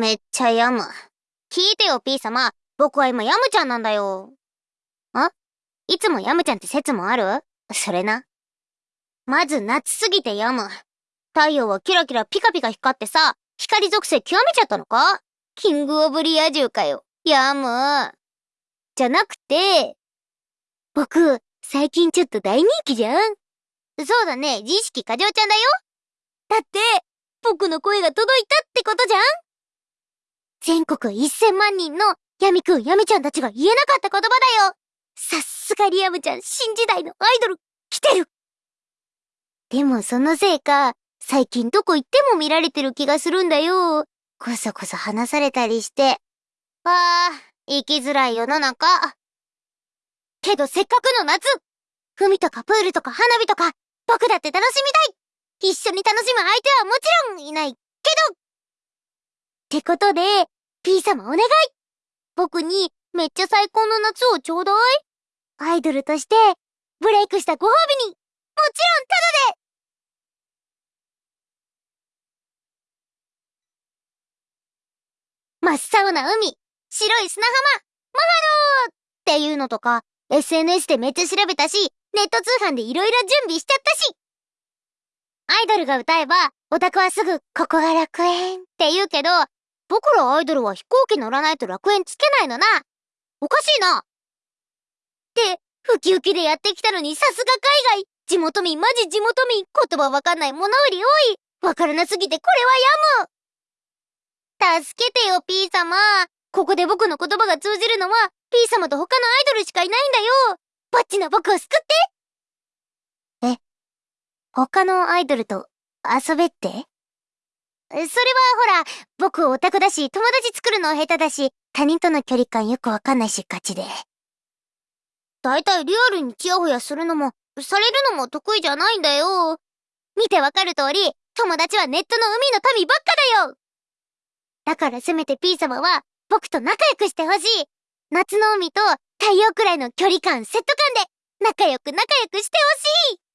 めっちゃヤム。聞いてよ、P 様。僕は今ヤムちゃんなんだよ。あ？いつもヤムちゃんって説もある？それな。まず夏すぎてヤム。太陽はキラキラピカピカ光ってさ、光属性極めちゃったのか？キングオブリア充かよ。ヤム。じゃなくて、僕、最近ちょっと大人気じゃんそうだね、自意識過剰ちゃんだよ。だって、僕の声が届いたってことじゃん全国1000万人のヤミくん、ヤミちゃんたちが言えなかった言葉だよさすがリアムちゃん、新時代のアイドル、来てるでもそのせいか、最近どこ行っても見られてる気がするんだよ。こそこそ話されたりして。ああ、生きづらい世の中。けどせっかくの夏海とかプールとか花火とか、僕だって楽しみたい一緒に楽しむ相手はもちろんいないってことで、P 様お願い。僕にめっちゃ最高の夏をちょうだい。アイドルとして、ブレイクしたご褒美に、もちろんタダで。真っ青な海、白い砂浜、マハローっていうのとか、SNS でめっちゃ調べたし、ネット通販で色々準備しちゃったし。アイドルが歌えば、オタクはすぐ、ここが楽園って言うけど、僕らアイドルは飛行機乗らないと楽園つけないのな。おかしいな。って、ウキウキでやってきたのにさすが海外。地元民マジ地元民言葉わかんない物売り多い。わからなすぎてこれはやむ。助けてよ P 様。ここで僕の言葉が通じるのは P 様と他のアイドルしかいないんだよ。バッチな僕を救って。え他のアイドルと遊べって？それはほら、僕オタクだし、友達作るの下手だし、他人との距離感よくわかんないし、ガチで。だいたいリアルにチヤホヤするのも、されるのも得意じゃないんだよ。見てわかる通り、友達はネットの海の民ばっかだよだからせめて P 様は、僕と仲良くしてほしい夏の海と太陽くらいの距離感、セット感で、仲良く仲良くしてほしい